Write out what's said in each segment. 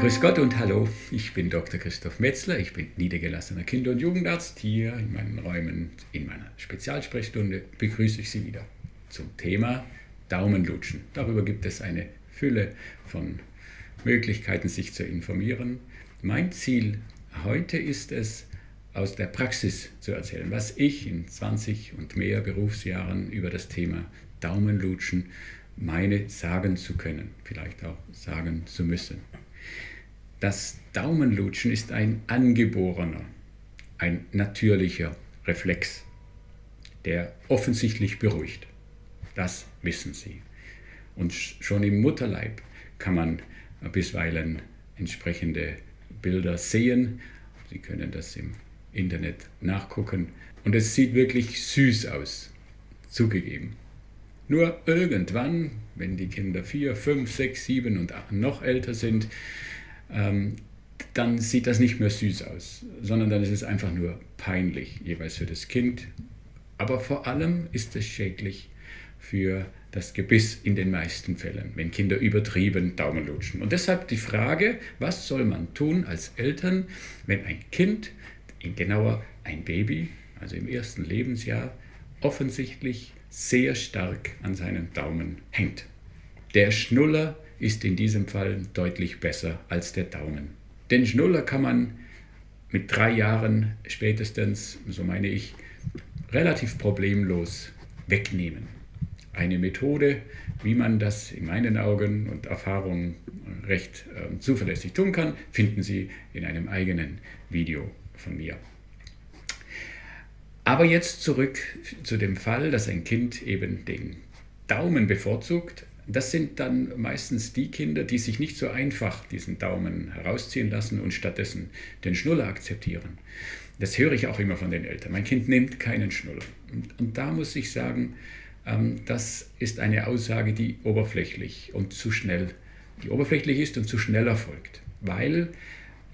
Grüß Gott und hallo, ich bin Dr. Christoph Metzler, ich bin niedergelassener Kinder- und Jugendarzt. Hier in meinen Räumen, in meiner Spezialsprechstunde begrüße ich Sie wieder zum Thema Daumenlutschen. Darüber gibt es eine Fülle von Möglichkeiten, sich zu informieren. Mein Ziel heute ist es, aus der Praxis zu erzählen, was ich in 20 und mehr Berufsjahren über das Thema Daumenlutschen meine sagen zu können, vielleicht auch sagen zu müssen. Das Daumenlutschen ist ein angeborener, ein natürlicher Reflex, der offensichtlich beruhigt. Das wissen Sie. Und schon im Mutterleib kann man bisweilen entsprechende Bilder sehen. Sie können das im Internet nachgucken. Und es sieht wirklich süß aus, zugegeben. Nur irgendwann, wenn die Kinder vier, fünf, sechs, sieben und noch älter sind, ähm, dann sieht das nicht mehr süß aus, sondern dann ist es einfach nur peinlich, jeweils für das Kind. Aber vor allem ist es schädlich für das Gebiss in den meisten Fällen, wenn Kinder übertrieben Daumen lutschen. Und deshalb die Frage, was soll man tun als Eltern, wenn ein Kind, genauer ein Baby, also im ersten Lebensjahr, offensichtlich sehr stark an seinem Daumen hängt. Der Schnuller ist in diesem Fall deutlich besser als der Daumen. Den Schnuller kann man mit drei Jahren spätestens, so meine ich, relativ problemlos wegnehmen. Eine Methode, wie man das in meinen Augen und Erfahrungen recht äh, zuverlässig tun kann, finden Sie in einem eigenen Video von mir. Aber jetzt zurück zu dem Fall, dass ein Kind eben den Daumen bevorzugt. Das sind dann meistens die Kinder, die sich nicht so einfach diesen Daumen herausziehen lassen und stattdessen den Schnuller akzeptieren. Das höre ich auch immer von den Eltern. Mein Kind nimmt keinen Schnuller. Und, und da muss ich sagen, ähm, das ist eine Aussage, die oberflächlich und zu schnell, die oberflächlich ist und zu schnell erfolgt. Weil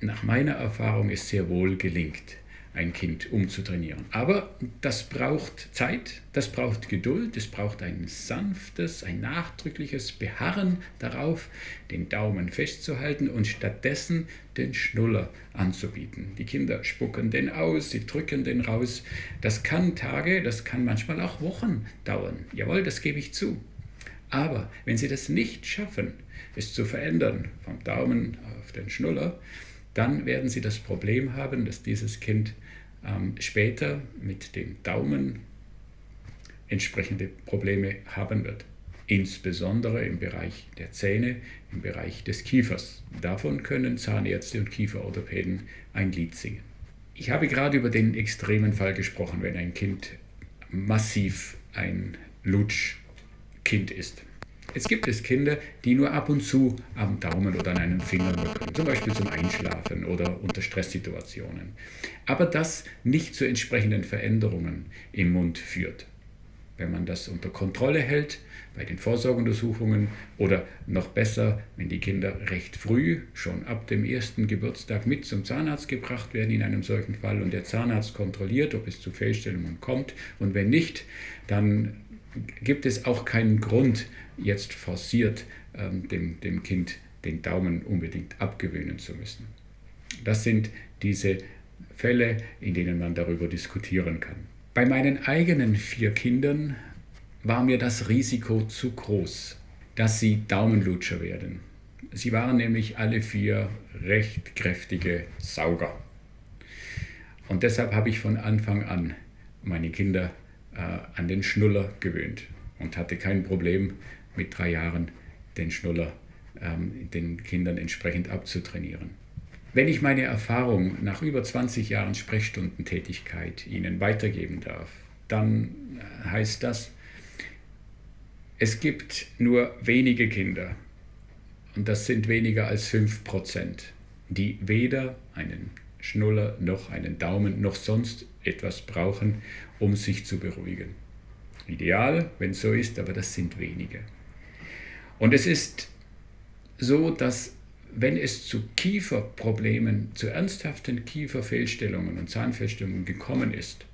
nach meiner Erfahrung es sehr wohl gelingt, ein Kind umzutrainieren. Aber das braucht Zeit, das braucht Geduld, es braucht ein sanftes, ein nachdrückliches Beharren darauf, den Daumen festzuhalten und stattdessen den Schnuller anzubieten. Die Kinder spucken den aus, sie drücken den raus. Das kann Tage, das kann manchmal auch Wochen dauern. Jawohl, das gebe ich zu. Aber wenn Sie das nicht schaffen, es zu verändern, vom Daumen auf den Schnuller, dann werden Sie das Problem haben, dass dieses Kind ähm, später mit dem Daumen entsprechende Probleme haben wird. Insbesondere im Bereich der Zähne, im Bereich des Kiefers. Davon können Zahnärzte und Kieferorthopäden ein Lied singen. Ich habe gerade über den extremen Fall gesprochen, wenn ein Kind massiv ein Lutschkind ist. Jetzt gibt es Kinder, die nur ab und zu am Daumen oder an einem Finger nuckeln, zum Beispiel zum Einschlafen oder unter Stresssituationen. Aber das nicht zu entsprechenden Veränderungen im Mund führt. Wenn man das unter Kontrolle hält, bei den Vorsorgeuntersuchungen oder noch besser, wenn die Kinder recht früh, schon ab dem ersten Geburtstag mit zum Zahnarzt gebracht werden in einem solchen Fall und der Zahnarzt kontrolliert, ob es zu Fehlstellungen kommt und wenn nicht, dann gibt es auch keinen Grund, jetzt forciert ähm, dem, dem Kind den Daumen unbedingt abgewöhnen zu müssen. Das sind diese Fälle, in denen man darüber diskutieren kann. Bei meinen eigenen vier Kindern war mir das Risiko zu groß, dass sie Daumenlutscher werden. Sie waren nämlich alle vier recht kräftige Sauger. Und deshalb habe ich von Anfang an meine Kinder an den Schnuller gewöhnt und hatte kein Problem mit drei Jahren den Schnuller ähm, den Kindern entsprechend abzutrainieren. Wenn ich meine Erfahrung nach über 20 Jahren Sprechstundentätigkeit Ihnen weitergeben darf, dann äh, heißt das, es gibt nur wenige Kinder, und das sind weniger als 5%, die weder einen Schnuller noch einen Daumen noch sonst etwas brauchen, um sich zu beruhigen. Ideal, wenn es so ist, aber das sind wenige. Und es ist so, dass wenn es zu Kieferproblemen, zu ernsthaften Kieferfehlstellungen und Zahnfehlstellungen gekommen ist,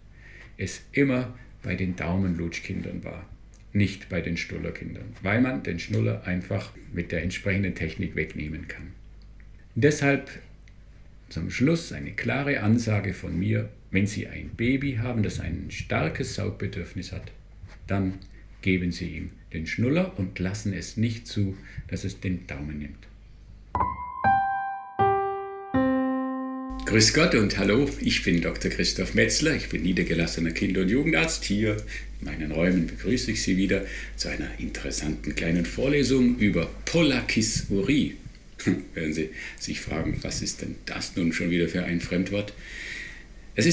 es immer bei den Daumenlutschkindern war, nicht bei den Schnullerkindern, weil man den Schnuller einfach mit der entsprechenden Technik wegnehmen kann. Deshalb zum Schluss eine klare Ansage von mir, wenn Sie ein Baby haben, das ein starkes Saugbedürfnis hat, dann geben Sie ihm den Schnuller und lassen es nicht zu, dass es den Daumen nimmt. Grüß Gott und hallo, ich bin Dr. Christoph Metzler, ich bin niedergelassener Kinder- und Jugendarzt. Hier in meinen Räumen begrüße ich Sie wieder zu einer interessanten kleinen Vorlesung über Polakisurie. Werden Sie sich fragen, was ist denn das nun schon wieder für ein Fremdwort?